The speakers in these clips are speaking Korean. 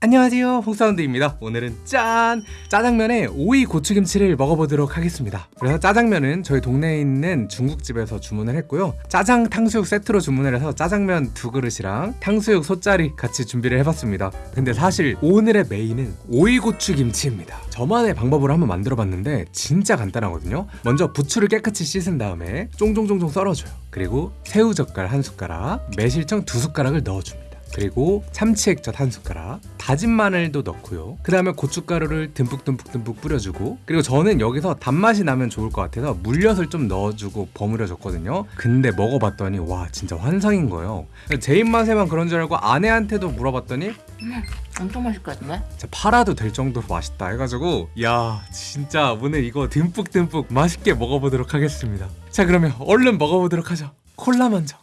안녕하세요. 홍사운드입니다. 오늘은 짠! 짜장면에 오이 고추김치를 먹어보도록 하겠습니다. 그래서 짜장면은 저희 동네에 있는 중국집에서 주문을 했고요. 짜장 탕수육 세트로 주문을 해서 짜장면 두 그릇이랑 탕수육 소짜리 같이 준비를 해봤습니다. 근데 사실 오늘의 메인은 오이 고추김치입니다. 저만의 방법으로 한번 만들어 봤는데 진짜 간단하거든요. 먼저 부추를 깨끗이 씻은 다음에 쫑쫑쫑쫑 썰어줘요. 그리고 새우젓갈 한 숟가락 매실청 두 숟가락을 넣어줍니다 그리고 참치 액젓 한 숟가락 다진 마늘도 넣고요. 그 다음에 고춧가루를 듬뿍듬뿍듬뿍 뿌려주고 그리고 저는 여기서 단맛이 나면 좋을 것 같아서 물엿을 좀 넣어주고 버무려 줬거든요. 근데 먹어봤더니 와 진짜 환상인 거예요. 제 입맛에만 그런 줄 알고 아내한테도 물어봤더니 음, 엄청 맛있을 것 같은데? 진짜 팔아도 될 정도로 맛있다 해가지고 야 진짜 오늘 이거 듬뿍듬뿍 맛있게 먹어보도록 하겠습니다. 자 그러면 얼른 먹어보도록 하죠. 콜라 먼저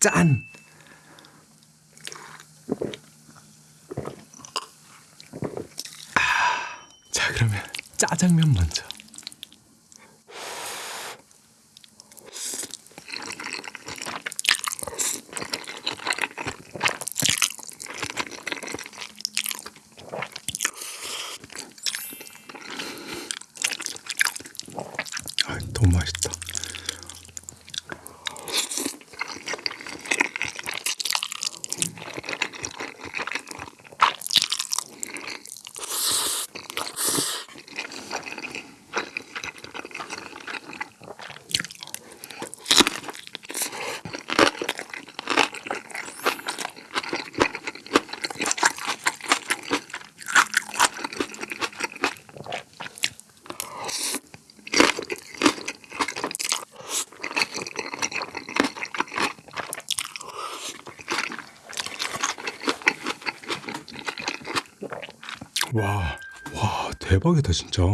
짠! 아, 자 그러면 짜장면 먼저 아, 너무 맛있다. 와, 와, 대박이다, 진짜.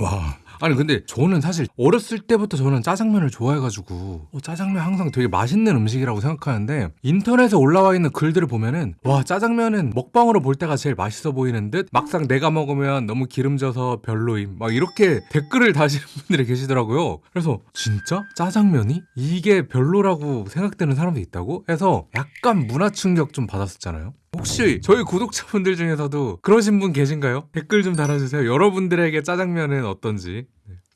와. 아니 근데 저는 사실 어렸을 때부터 저는 짜장면을 좋아해가지고 어, 짜장면 항상 되게 맛있는 음식이라고 생각하는데 인터넷에 올라와 있는 글들을 보면은 와 짜장면은 먹방으로 볼 때가 제일 맛있어 보이는 듯 막상 내가 먹으면 너무 기름져서 별로임 막 이렇게 댓글을 다시는 분들이 계시더라고요 그래서 진짜 짜장면이 이게 별로라고 생각되는 사람도 있다고 해서 약간 문화 충격 좀 받았었잖아요 혹시 저희 구독자분들 중에서도 그러신 분 계신가요? 댓글 좀 달아주세요. 여러분들에게 짜장면은 어떤지.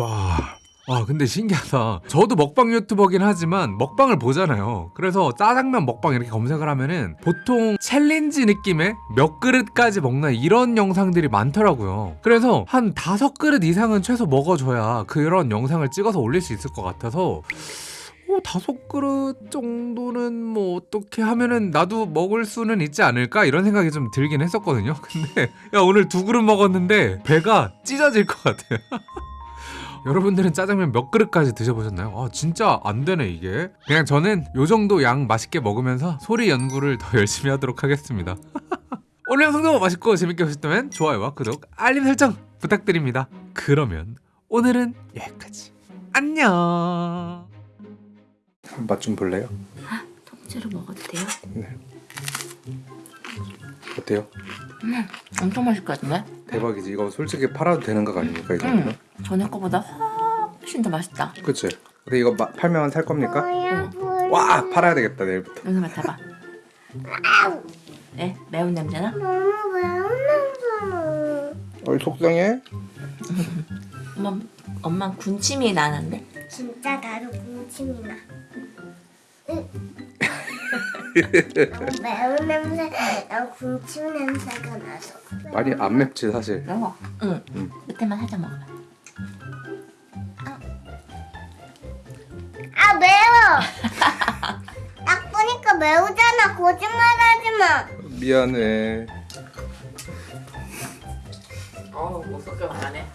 와. 와 근데 신기하다. 저도 먹방 유튜버긴 하지만 먹방을 보잖아요. 그래서 짜장면 먹방 이렇게 검색을 하면은 보통 챌린지 느낌의 몇 그릇까지 먹나 이런 영상들이 많더라고요. 그래서 한 다섯 그릇 이상은 최소 먹어줘야 그런 영상을 찍어서 올릴 수 있을 것 같아서 어, 다섯 그릇 정도는 뭐 어떻게 하면은 나도 먹을 수는 있지 않을까? 이런 생각이 좀 들긴 했었거든요. 근데 야 오늘 두 그릇 먹었는데 배가 찢어질 것 같아요 여러분들은 짜장면 몇 그릇까지 드셔보셨나요? 아 진짜 안 되네 이게 그냥 저는 요 정도 양 맛있게 먹으면서 소리 연구를 더 열심히 하도록 하겠습니다 오늘 영상도 맛있고 재밌게 보셨다면 좋아요와 구독 알림 설정 부탁드립니다 그러면 오늘은 여기까지 안녕 맛 좀 볼래요? 통째로 먹어도 돼요? 네 어때요? 음, 엄청 맛있을 것 같은데? 대박이지 이거 솔직히 팔아도 되는 거 아닙니까 이 정도면? 응. 전에 거보다 훨씬 더 맛있다. 그치? 근데 이거 마- 팔면 살 겁니까? 응. 와 팔아야 되겠다 내일부터 냄새 맡아봐. 네, 매운 냄새나? 너무 매운 냄새나. 어이 속상해? 엄마, 엄마 군침이 나는데? 진짜 나도 군침이 나. 응. 매운 냄새, 난 군침 냄새가 나서. 많이 안 맵지 사실 매워. 응. 응. 끝에만 살짝 먹어봐. 아 매워. 딱 보니까 매우잖아. 거짓말하지 마. 미안해 어우, 못 섞여 가네.